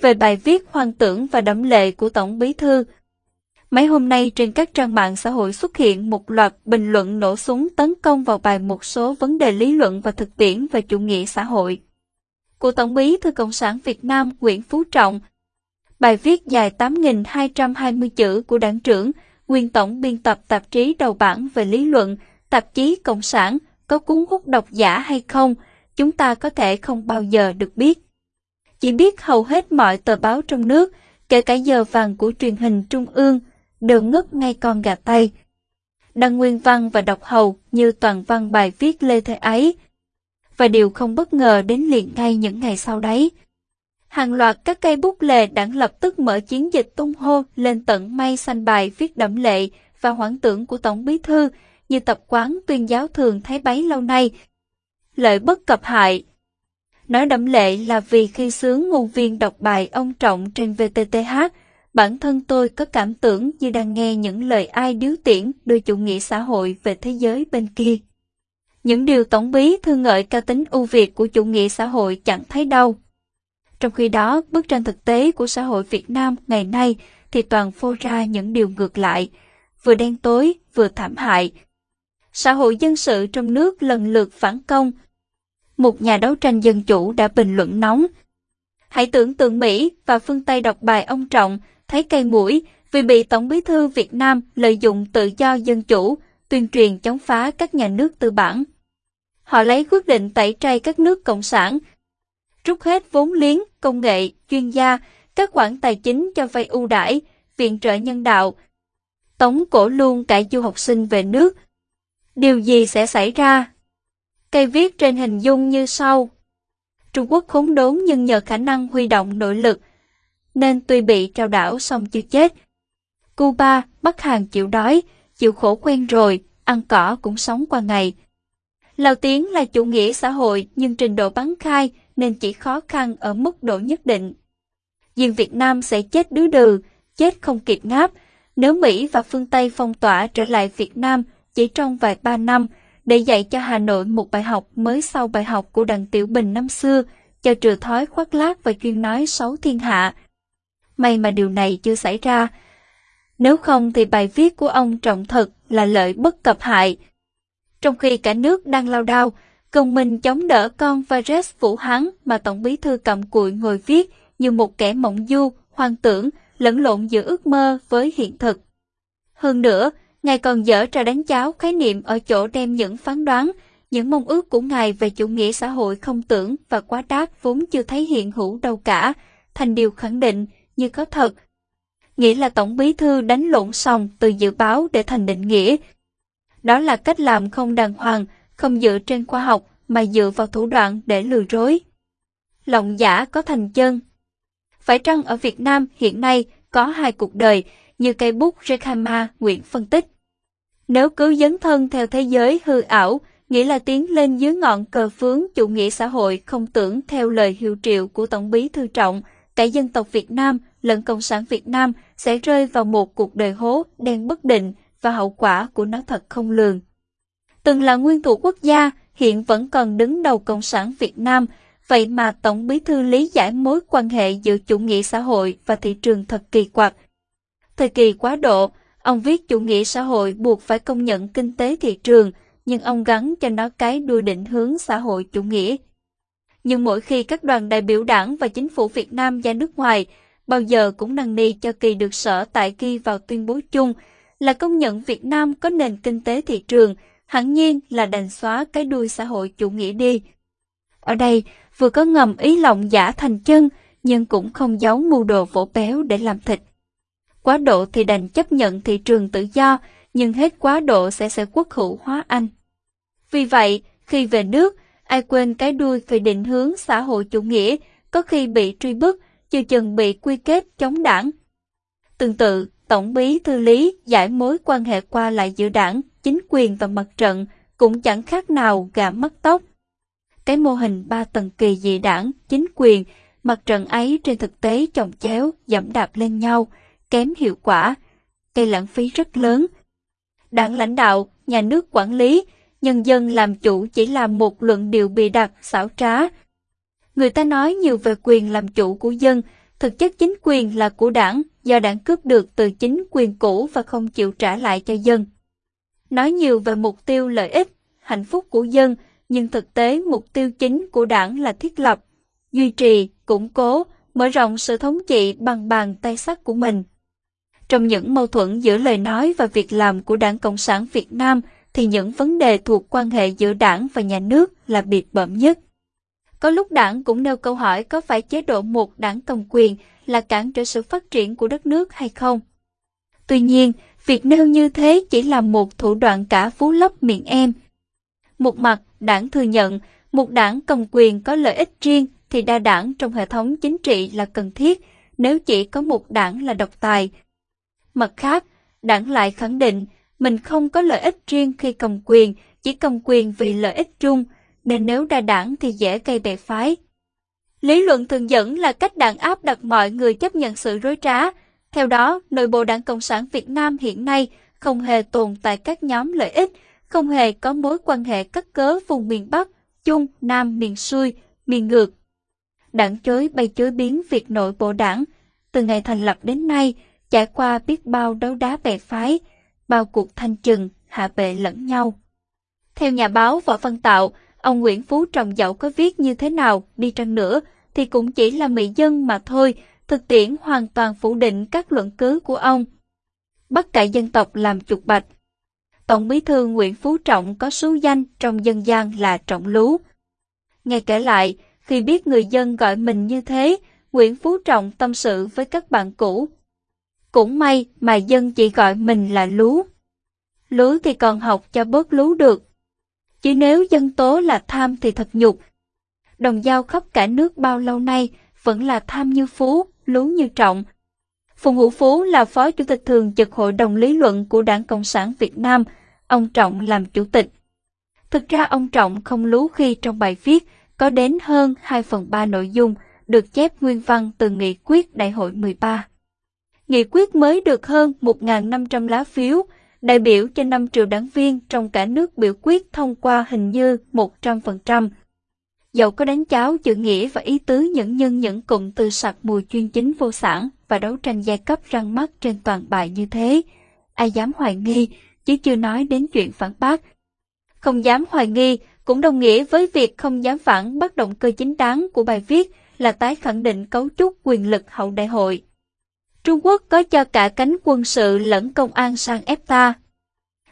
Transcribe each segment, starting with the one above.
về bài viết hoang tưởng và đẫm lệ của Tổng Bí Thư. Mấy hôm nay trên các trang mạng xã hội xuất hiện một loạt bình luận nổ súng tấn công vào bài một số vấn đề lý luận và thực tiễn về chủ nghĩa xã hội. Của Tổng Bí Thư Cộng sản Việt Nam Nguyễn Phú Trọng, bài viết dài 8.220 chữ của đảng trưởng, nguyên tổng biên tập tạp chí đầu bản về lý luận, tạp chí Cộng sản, có cuốn hút độc giả hay không, chúng ta có thể không bao giờ được biết. Chỉ biết hầu hết mọi tờ báo trong nước, kể cả giờ vàng của truyền hình trung ương, đều ngất ngay con gà tay. Đăng nguyên văn và đọc hầu như toàn văn bài viết lê thế ấy. Và điều không bất ngờ đến liền ngay những ngày sau đấy. Hàng loạt các cây bút lề đảng lập tức mở chiến dịch tung hô lên tận may xanh bài viết đẫm lệ và hoảng tưởng của Tổng Bí Thư như tập quán tuyên giáo thường thấy bấy lâu nay. Lợi bất cập hại Nói đậm lệ là vì khi sướng ngôn viên đọc bài ông Trọng trên VTTH, bản thân tôi có cảm tưởng như đang nghe những lời ai điếu tiễn đưa chủ nghĩa xã hội về thế giới bên kia. Những điều tổng bí thư ngợi cao tính ưu việt của chủ nghĩa xã hội chẳng thấy đâu. Trong khi đó, bức tranh thực tế của xã hội Việt Nam ngày nay thì toàn phô ra những điều ngược lại, vừa đen tối, vừa thảm hại. Xã hội dân sự trong nước lần lượt phản công. Một nhà đấu tranh dân chủ đã bình luận nóng. Hãy tưởng tượng Mỹ và phương Tây đọc bài ông Trọng thấy cây mũi vì bị Tổng bí thư Việt Nam lợi dụng tự do dân chủ, tuyên truyền chống phá các nhà nước tư bản. Họ lấy quyết định tẩy chay các nước cộng sản, rút hết vốn liếng, công nghệ, chuyên gia, các khoản tài chính cho vay ưu đãi, viện trợ nhân đạo. Tống cổ luôn cả du học sinh về nước. Điều gì sẽ xảy ra? Cây viết trên hình dung như sau. Trung Quốc khốn đốn nhưng nhờ khả năng huy động nội lực, nên tuy bị trao đảo xong chưa chết. Cuba, Bắc Hàn chịu đói, chịu khổ quen rồi, ăn cỏ cũng sống qua ngày. Lào Tiến là chủ nghĩa xã hội nhưng trình độ bắn khai nên chỉ khó khăn ở mức độ nhất định. Riêng Việt Nam sẽ chết đứa đừ, chết không kịp ngáp, nếu Mỹ và phương Tây phong tỏa trở lại Việt Nam chỉ trong vài ba năm để dạy cho Hà Nội một bài học mới sau bài học của Đặng Tiểu Bình năm xưa, cho trừ thói khoác lác và chuyên nói xấu thiên hạ. May mà điều này chưa xảy ra. Nếu không thì bài viết của ông trọng thật là lợi bất cập hại. Trong khi cả nước đang lao đao, công mình chống đỡ con virus Vũ Hán mà Tổng bí thư cầm cụi ngồi viết như một kẻ mộng du, hoang tưởng, lẫn lộn giữa ước mơ với hiện thực. Hơn nữa, Ngài còn dở trò đánh cháo khái niệm ở chỗ đem những phán đoán, những mong ước của Ngài về chủ nghĩa xã hội không tưởng và quá đát vốn chưa thấy hiện hữu đâu cả, thành điều khẳng định như có thật. Nghĩa là Tổng bí thư đánh lộn xong từ dự báo để thành định nghĩa. Đó là cách làm không đàng hoàng, không dựa trên khoa học mà dựa vào thủ đoạn để lừa rối, Lộng giả có thành chân. Phải chăng ở Việt Nam hiện nay có hai cuộc đời như cây bút Rekhama Nguyễn phân tích. Nếu cứ dấn thân theo thế giới hư ảo, nghĩa là tiến lên dưới ngọn cờ phướng chủ nghĩa xã hội không tưởng theo lời hiệu triệu của Tổng bí Thư Trọng, cả dân tộc Việt Nam lẫn Cộng sản Việt Nam sẽ rơi vào một cuộc đời hố đen bất định và hậu quả của nó thật không lường từng là nguyên thủ quốc gia, hiện vẫn còn đứng đầu Cộng sản Việt Nam, vậy mà Tổng bí thư lý giải mối quan hệ giữa chủ nghĩa xã hội và thị trường thật kỳ quặc. Thời kỳ quá độ, ông viết chủ nghĩa xã hội buộc phải công nhận kinh tế thị trường, nhưng ông gắn cho nó cái đuôi định hướng xã hội chủ nghĩa. Nhưng mỗi khi các đoàn đại biểu đảng và chính phủ Việt Nam ra nước ngoài, bao giờ cũng năn nỉ cho kỳ được sở tại ghi vào tuyên bố chung là công nhận Việt Nam có nền kinh tế thị trường, hẳn nhiên là đành xóa cái đuôi xã hội chủ nghĩa đi. Ở đây, vừa có ngầm ý lòng giả thành chân, nhưng cũng không giấu mưu đồ vỗ béo để làm thịt. Quá độ thì đành chấp nhận thị trường tự do, nhưng hết quá độ sẽ sẽ quốc hữu hóa anh. Vì vậy, khi về nước, ai quên cái đuôi về định hướng xã hội chủ nghĩa, có khi bị truy bức, chưa chừng bị quy kết chống đảng. Tương tự, Tổng bí thư lý giải mối quan hệ qua lại giữa đảng, chính quyền và mặt trận cũng chẳng khác nào gà mất tóc. Cái mô hình ba tầng kỳ dị đảng, chính quyền, mặt trận ấy trên thực tế chồng chéo, dẫm đạp lên nhau, kém hiệu quả, gây lãng phí rất lớn. Đảng lãnh đạo, nhà nước quản lý, nhân dân làm chủ chỉ là một luận điệu bị đặt, xảo trá. Người ta nói nhiều về quyền làm chủ của dân, Thực chất chính quyền là của đảng, do đảng cướp được từ chính quyền cũ và không chịu trả lại cho dân. Nói nhiều về mục tiêu lợi ích, hạnh phúc của dân, nhưng thực tế mục tiêu chính của đảng là thiết lập, duy trì, củng cố, mở rộng sự thống trị bằng bàn tay sắt của mình. Trong những mâu thuẫn giữa lời nói và việc làm của Đảng Cộng sản Việt Nam thì những vấn đề thuộc quan hệ giữa đảng và nhà nước là biệt bẩm nhất. Có lúc đảng cũng nêu câu hỏi có phải chế độ một đảng cầm quyền là cản trở sự phát triển của đất nước hay không. Tuy nhiên, việc nêu như thế chỉ là một thủ đoạn cả phú lấp miệng em. Một mặt, đảng thừa nhận, một đảng cầm quyền có lợi ích riêng thì đa đảng trong hệ thống chính trị là cần thiết nếu chỉ có một đảng là độc tài. Mặt khác, đảng lại khẳng định mình không có lợi ích riêng khi cầm quyền, chỉ cầm quyền vì lợi ích chung, nên nếu đa đảng thì dễ gây bè phái. Lý luận thường dẫn là cách đảng áp đặt mọi người chấp nhận sự rối trá. Theo đó, nội bộ Đảng Cộng sản Việt Nam hiện nay không hề tồn tại các nhóm lợi ích, không hề có mối quan hệ cắt cớ vùng miền Bắc, Trung, Nam, miền xuôi, miền ngược. Đảng chối bay chối biến việc nội bộ đảng. Từ ngày thành lập đến nay, trải qua biết bao đấu đá bè phái, bao cuộc thanh trừng, hạ bệ lẫn nhau. Theo nhà báo Võ Văn Tạo, ông Nguyễn Phú Trọng dẫu có viết như thế nào đi chăng nữa, thì cũng chỉ là mỹ dân mà thôi, thực tiễn hoàn toàn phủ định các luận cứ của ông. Bắt cải dân tộc làm chuột bạch. Tổng bí thư Nguyễn Phú Trọng có số danh trong dân gian là Trọng Lú. Nghe kể lại, khi biết người dân gọi mình như thế, Nguyễn Phú Trọng tâm sự với các bạn cũ. Cũng may mà dân chỉ gọi mình là Lú. Lú thì còn học cho bớt lú được. Chứ nếu dân tố là tham thì thật nhục. Đồng giao khắp cả nước bao lâu nay vẫn là tham như Phú, Lú như Trọng. Phùng Hữu Phú là phó chủ tịch thường trực hội đồng lý luận của Đảng Cộng sản Việt Nam, ông Trọng làm chủ tịch. Thực ra ông Trọng không lú khi trong bài viết có đến hơn 2 phần 3 nội dung được chép nguyên văn từ nghị quyết đại hội 13. Nghị quyết mới được hơn 1.500 lá phiếu, đại biểu trên 5 triệu đảng viên trong cả nước biểu quyết thông qua hình như 100%. Dẫu có đánh cháo chữ nghĩa và ý tứ những nhân những cụm từ sặc mùi chuyên chính vô sản và đấu tranh giai cấp răng mắt trên toàn bài như thế, ai dám hoài nghi, chứ chưa nói đến chuyện phản bác. Không dám hoài nghi cũng đồng nghĩa với việc không dám phản bác động cơ chính đáng của bài viết là tái khẳng định cấu trúc quyền lực hậu đại hội. Trung Quốc có cho cả cánh quân sự lẫn công an sang ép ta.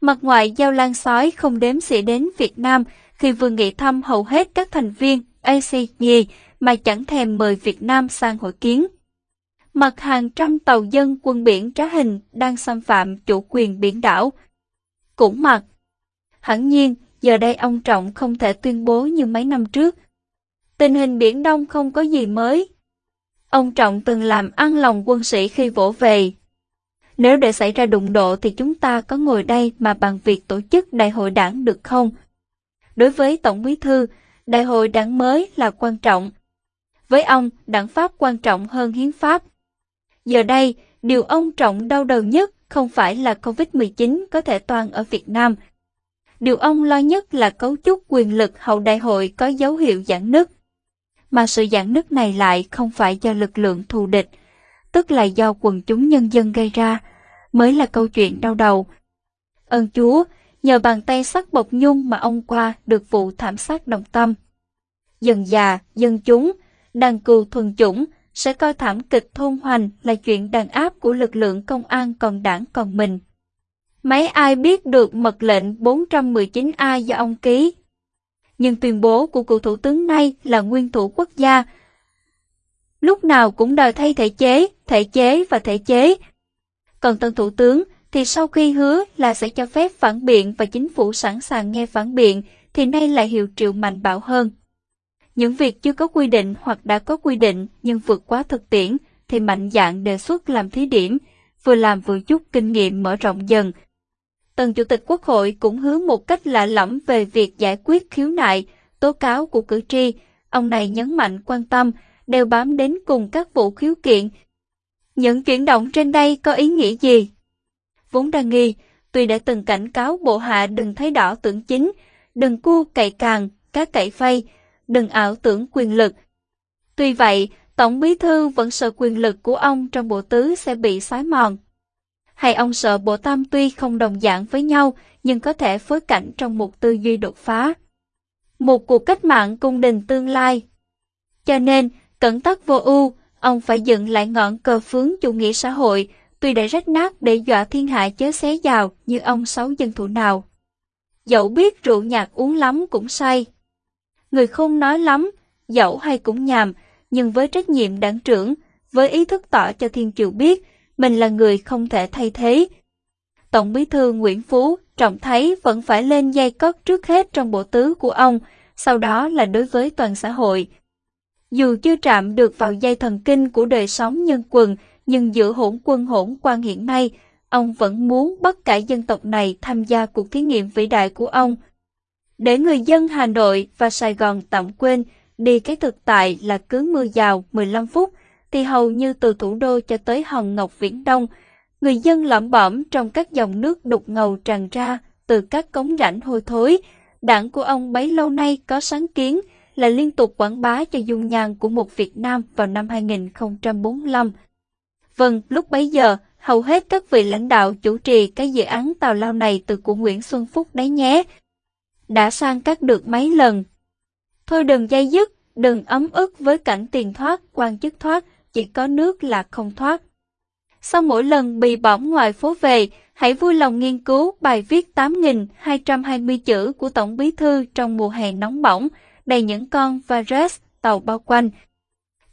Mặt ngoại giao lan sói không đếm xỉa đến Việt Nam khi vừa nghị thăm hầu hết các thành viên ACG mà chẳng thèm mời Việt Nam sang hội kiến. Mặt hàng trăm tàu dân quân biển trá hình đang xâm phạm chủ quyền biển đảo. Cũng mặt. Hẳn nhiên, giờ đây ông Trọng không thể tuyên bố như mấy năm trước. Tình hình Biển Đông không có gì mới. Ông Trọng từng làm ăn lòng quân sĩ khi vỗ về. Nếu để xảy ra đụng độ thì chúng ta có ngồi đây mà bằng việc tổ chức đại hội đảng được không? Đối với Tổng bí thư, đại hội đảng mới là quan trọng. Với ông, đảng Pháp quan trọng hơn hiến pháp. Giờ đây, điều ông Trọng đau đầu nhất không phải là COVID-19 có thể toàn ở Việt Nam, Điều ông lo nhất là cấu trúc quyền lực hậu đại hội có dấu hiệu giãn nứt. Mà sự giãn nứt này lại không phải do lực lượng thù địch, tức là do quần chúng nhân dân gây ra, mới là câu chuyện đau đầu. Ơn Chúa, nhờ bàn tay sắc bọc nhung mà ông qua được vụ thảm sát đồng tâm. Dần già, dân chúng, đàn cừu thuần chủng sẽ coi thảm kịch thôn hoành là chuyện đàn áp của lực lượng công an còn đảng còn mình. Mấy ai biết được mật lệnh 419A do ông ký. Nhưng tuyên bố của cựu thủ tướng nay là nguyên thủ quốc gia. Lúc nào cũng đòi thay thể chế, thể chế và thể chế. Còn tân thủ tướng thì sau khi hứa là sẽ cho phép phản biện và chính phủ sẵn sàng nghe phản biện thì nay lại hiệu triệu mạnh bạo hơn. Những việc chưa có quy định hoặc đã có quy định nhưng vượt quá thực tiễn thì mạnh dạng đề xuất làm thí điểm, vừa làm vừa chút kinh nghiệm mở rộng dần, Tân Chủ tịch Quốc hội cũng hứa một cách lạ lẫm về việc giải quyết khiếu nại, tố cáo của cử tri. Ông này nhấn mạnh quan tâm, đều bám đến cùng các vụ khiếu kiện. Những chuyển động trên đây có ý nghĩa gì? Vốn đa nghi, tuy đã từng cảnh cáo bộ hạ đừng thấy đỏ tưởng chính, đừng cua cậy càng, cá cậy phay, đừng ảo tưởng quyền lực. Tuy vậy, Tổng bí thư vẫn sợ quyền lực của ông trong bộ tứ sẽ bị xói mòn. Hay ông sợ bộ tam tuy không đồng dạng với nhau, nhưng có thể phối cảnh trong một tư duy đột phá. Một cuộc cách mạng cung đình tương lai. Cho nên, cẩn tắc vô ưu, ông phải dựng lại ngọn cờ phướng chủ nghĩa xã hội, tuy đã rách nát để dọa thiên hạ chớ xé vào như ông sáu dân thủ nào. Dẫu biết rượu nhạt uống lắm cũng say. Người không nói lắm, dẫu hay cũng nhàm, nhưng với trách nhiệm đảng trưởng, với ý thức tỏ cho thiên triều biết, mình là người không thể thay thế. Tổng bí thư Nguyễn Phú trọng thấy vẫn phải lên dây cất trước hết trong bộ tứ của ông, sau đó là đối với toàn xã hội. Dù chưa chạm được vào dây thần kinh của đời sống nhân quần, nhưng giữa hỗn quân hỗn quan hiện nay, ông vẫn muốn bất cả dân tộc này tham gia cuộc thí nghiệm vĩ đại của ông. Để người dân Hà Nội và Sài Gòn tạm quên đi cái thực tại là cứ mưa rào 15 phút, thì hầu như từ thủ đô cho tới hòn ngọc viễn đông, người dân lẩm bẩm trong các dòng nước đục ngầu tràn ra từ các cống rãnh hôi thối. Đảng của ông bấy lâu nay có sáng kiến là liên tục quảng bá cho dung nhan của một Việt Nam vào năm 2045. Vâng, lúc bấy giờ, hầu hết các vị lãnh đạo chủ trì cái dự án tàu lao này từ của Nguyễn Xuân Phúc đấy nhé. Đã sang các được mấy lần. Thôi đừng dây dứt, đừng ấm ức với cảnh tiền thoát, quan chức thoát, chỉ có nước là không thoát. Sau mỗi lần bị bỏng ngoài phố về, hãy vui lòng nghiên cứu bài viết 8.220 chữ của Tổng Bí Thư trong mùa hè nóng bỏng, đầy những con virus tàu bao quanh.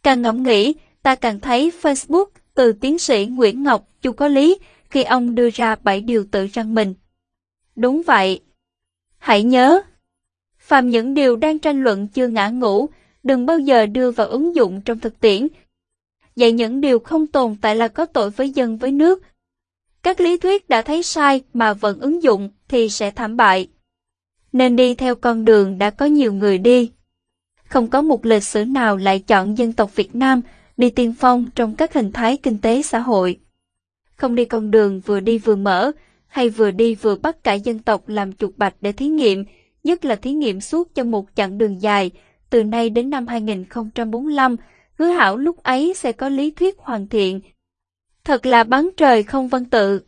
Càng ngẫm nghĩ, ta càng thấy Facebook từ tiến sĩ Nguyễn Ngọc chu có lý khi ông đưa ra 7 điều tự răng mình. Đúng vậy. Hãy nhớ, phàm những điều đang tranh luận chưa ngã ngũ, đừng bao giờ đưa vào ứng dụng trong thực tiễn. Dạy những điều không tồn tại là có tội với dân với nước. Các lý thuyết đã thấy sai mà vẫn ứng dụng thì sẽ thảm bại. Nên đi theo con đường đã có nhiều người đi. Không có một lịch sử nào lại chọn dân tộc Việt Nam đi tiên phong trong các hình thái kinh tế xã hội. Không đi con đường vừa đi vừa mở, hay vừa đi vừa bắt cả dân tộc làm chuột bạch để thí nghiệm, nhất là thí nghiệm suốt cho một chặng đường dài, từ nay đến năm 2045, hứa hảo lúc ấy sẽ có lý thuyết hoàn thiện. Thật là bắn trời không văn tự.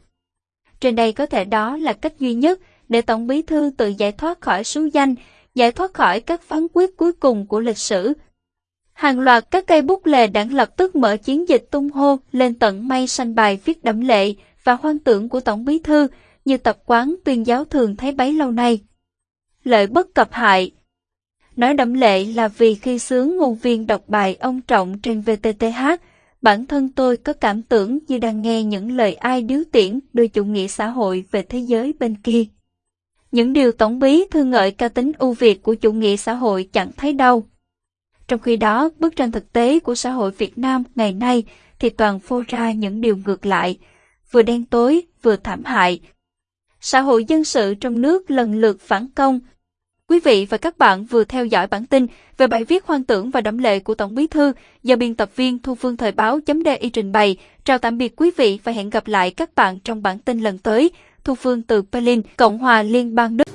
Trên đây có thể đó là cách duy nhất để Tổng bí thư tự giải thoát khỏi số danh, giải thoát khỏi các phán quyết cuối cùng của lịch sử. Hàng loạt các cây bút lề đảng lập tức mở chiến dịch tung hô lên tận mây sanh bài viết đẫm lệ và hoang tưởng của Tổng bí thư như tập quán tuyên giáo thường thấy bấy lâu nay. Lợi bất cập hại Nói đẫm lệ là vì khi sướng nguồn viên đọc bài ông Trọng trên VTTH, bản thân tôi có cảm tưởng như đang nghe những lời ai điếu tiễn đưa chủ nghĩa xã hội về thế giới bên kia. Những điều tổng bí thư ngợi ca tính ưu việt của chủ nghĩa xã hội chẳng thấy đâu. Trong khi đó, bức tranh thực tế của xã hội Việt Nam ngày nay thì toàn phô ra những điều ngược lại, vừa đen tối, vừa thảm hại. Xã hội dân sự trong nước lần lượt phản công. Quý vị và các bạn vừa theo dõi bản tin về bài viết hoang tưởng và đẫm lệ của Tổng bí thư do biên tập viên Thu Phương Thời báo .di trình bày. Chào tạm biệt quý vị và hẹn gặp lại các bạn trong bản tin lần tới. Thu Phương từ Berlin, Cộng hòa Liên bang Đức.